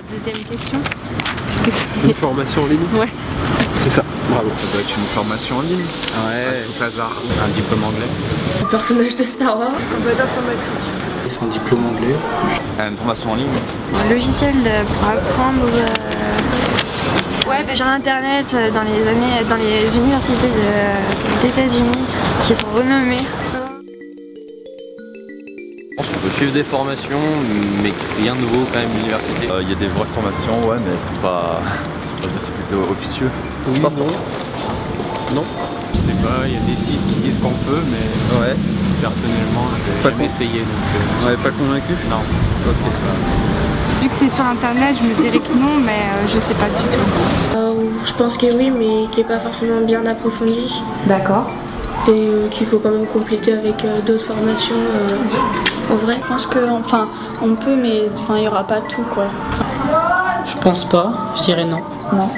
la deuxième question. Une formation en ligne Ouais. C'est ça, bravo. Ça doit être une formation en ligne. Ouais. Tout hasard. Un diplôme anglais. Le personnage de Star Wars. Et son diplôme anglais. Une formation en ligne. Un logiciel euh, pour apprendre euh, sur internet euh, dans les années dans les universités de- d'États-Unis qui sont renommées. Je pense qu'on peut suivre des formations, mais rien de nouveau quand même l'université. Il y a des vraies formations, ouais, mais elles sont pas. c'est plutôt officieux. Oui, non. Non Je sais pas, il y a des sites qui disent qu'on peut, mais Ouais. personnellement, je vais Pas essayer. Donc, euh, Ouais, pas convaincu? Non. Vu que c'est sur internet, je me dirais que non, mais euh, je sais pas du tout. Euh, je pense que oui, mais qui n'est pas forcément bien approfondi. D'accord. Et euh, qu'il faut quand même compléter avec euh, d'autres formations euh, en vrai. Je pense que, enfin, on peut, mais enfin, il n'y aura pas tout, quoi. Je pense pas, je dirais non. Non.